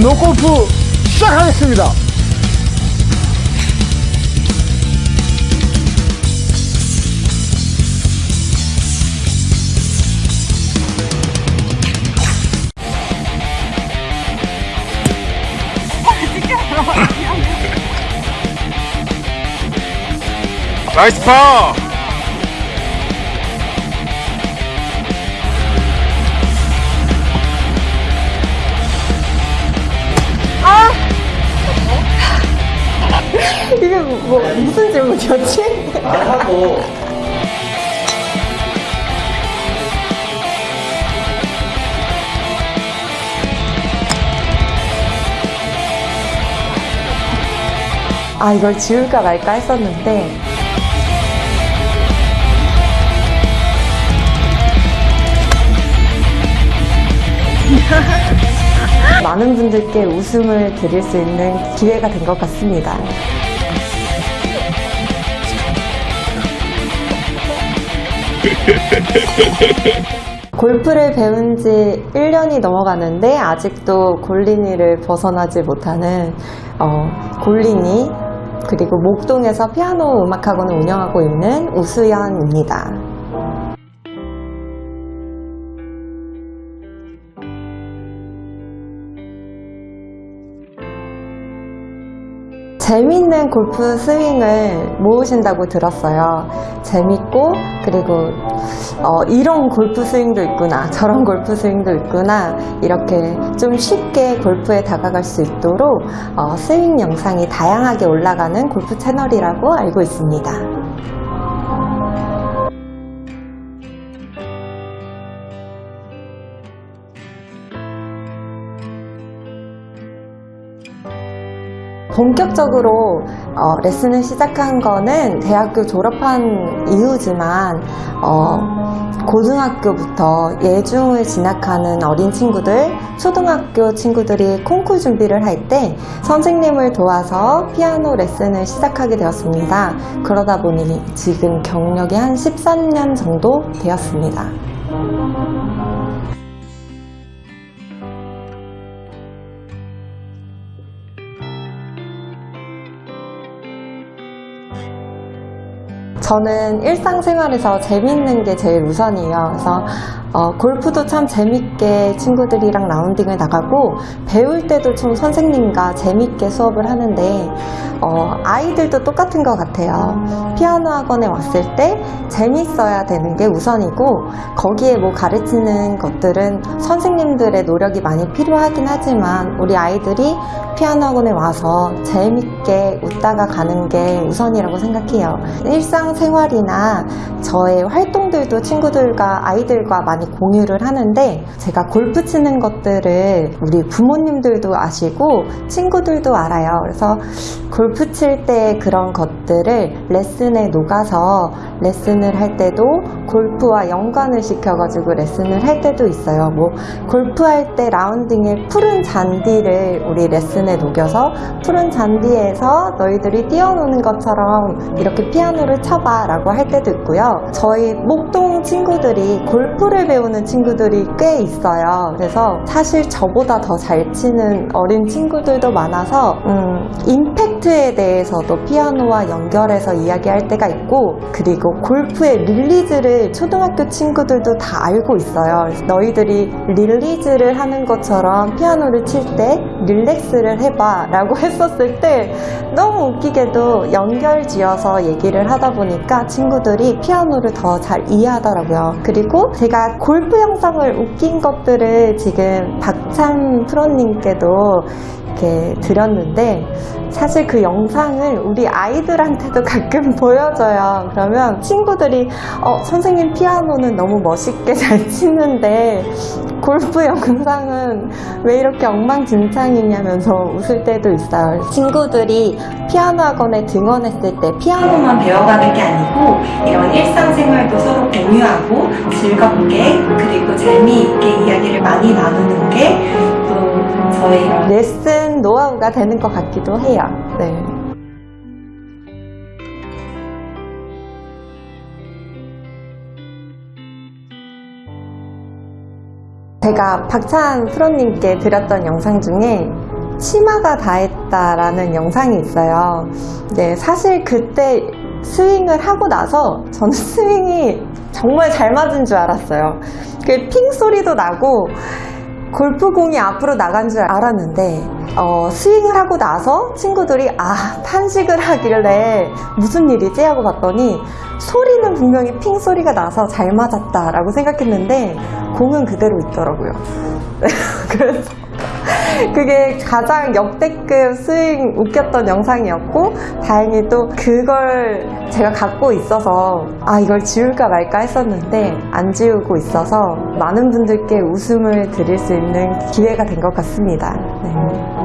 분노 골프 시작하겠습니다. 나이스 파! 무슨 질문이었지? 아 이걸 지울까 말까 했었는데 많은 분들께 웃음을 드릴 수 있는 기회가 된 것 같습니다. 골프를 배운 지 1년이 넘어가는데 아직도 골린이를 벗어나지 못하는 어, 골린이 그리고 목동에서 피아노 음악학원을 운영하고 있는 우수연입니다. 재밌는 골프 스윙을 모으신다고 들었어요. 재밌고 그리고 어, 이런 골프 스윙도 있구나 저런 골프 스윙도 있구나 이렇게 좀 쉽게 골프에 다가갈 수 있도록 어, 스윙 영상이 다양하게 올라가는 골프 채널이라고 알고 있습니다. 본격적으로 어, 레슨을 시작한 거는 대학교 졸업한 이후지만 어, 고등학교부터 예중을 진학하는 어린 친구들, 초등학교 친구들이 콩쿠르 준비를 할 때 선생님을 도와서 피아노 레슨을 시작하게 되었습니다. 그러다 보니 지금 경력이 한 13년 정도 되었습니다. 저는 일상생활에서 재밌는 게 제일 우선이에요. 그래서 어, 골프도 참 재밌게 친구들이랑 라운딩을 나가고 배울 때도 좀 선생님과 재밌게 수업을 하는데 어, 아이들도 똑같은 것 같아요. 피아노 학원에 왔을 때 재밌어야 되는 게 우선이고 거기에 뭐 가르치는 것들은 선생님들의 노력이 많이 필요하긴 하지만 우리 아이들이 피아노 학원에 와서 재밌게 웃다가 가는 게 우선이라고 생각해요. 일상 생활이나 저의 활동들도 친구들과 아이들과 많이 공유를 하는데 제가 골프 치는 것들을 우리 부모님들도 아시고 친구들도 알아요. 그래서 골프 칠 때 그런 것들을 레슨에 녹아서 레슨을 할 때도 골프와 연관을 시켜가지고 레슨을 할 때도 있어요. 뭐 골프할 때 라운딩에 푸른 잔디를 우리 레슨에 녹여서 푸른 잔디에서 너희들이 뛰어노는 것처럼 이렇게 피아노를 쳐봐 라고 할 때도 있고요. 저희 목동 친구들이 골프를 배우는 친구들이 꽤 있어요. 그래서 사실 저보다 더 잘 치는 어린 친구들도 많아서 음, 임팩트 에 대해서도 피아노와 연결해서 이야기할 때가 있고 그리고 골프의 release를 초등학교 친구들도 다 알고 있어요. 너희들이 release를 하는 것처럼 피아노를 칠 때 릴렉스를 해봐 라고 했었을 때 너무 웃기게도 연결 지어서 얘기를 하다 보니까 친구들이 피아노를 더 잘 이해하더라고요. 그리고 제가 골프 영상을 웃긴 것들을 지금 박찬 프로님께도 이렇게 드렸는데 사실 그 영상을 우리 아이들한테도 가끔 보여줘요. 그러면 친구들이 어, 선생님 피아노는 너무 멋있게 잘 치는데 골프 영상은 왜 이렇게 엉망진창이냐면서 웃을 때도 있어요. 친구들이 피아노 학원에 등원했을 때 피아노만 배워가는 게 아니고 이런 일상생활도 서로 공유하고 즐겁게 그리고 재미있게 이야기를 많이 나누는 게 또 저희 레슨 노하우가 되는 것 같기도 해요. 네. 제가 박찬 프로님께 드렸던 영상 중에 치마가 다했다라는 영상이 있어요. 네, 사실 그때 스윙을 하고 나서 저는 스윙이 정말 잘 맞은 줄 알았어요. 그 핑 소리도 나고 골프공이 앞으로 나간 줄 알았는데 어, 스윙을 하고 나서 친구들이 아 탄식을 하길래 무슨 일이지 하고 봤더니 소리는 분명히 핑 소리가 나서 잘 맞았다 라고 생각했는데 공은 그대로 있더라고요. 그래서 그게 가장 역대급 스윙 웃겼던 영상이었고 다행히 또 그걸 제가 갖고 있어서 아 이걸 지울까 말까 했었는데 안 지우고 있어서 많은 분들께 웃음을 드릴 수 있는 기회가 된 것 같습니다. 네.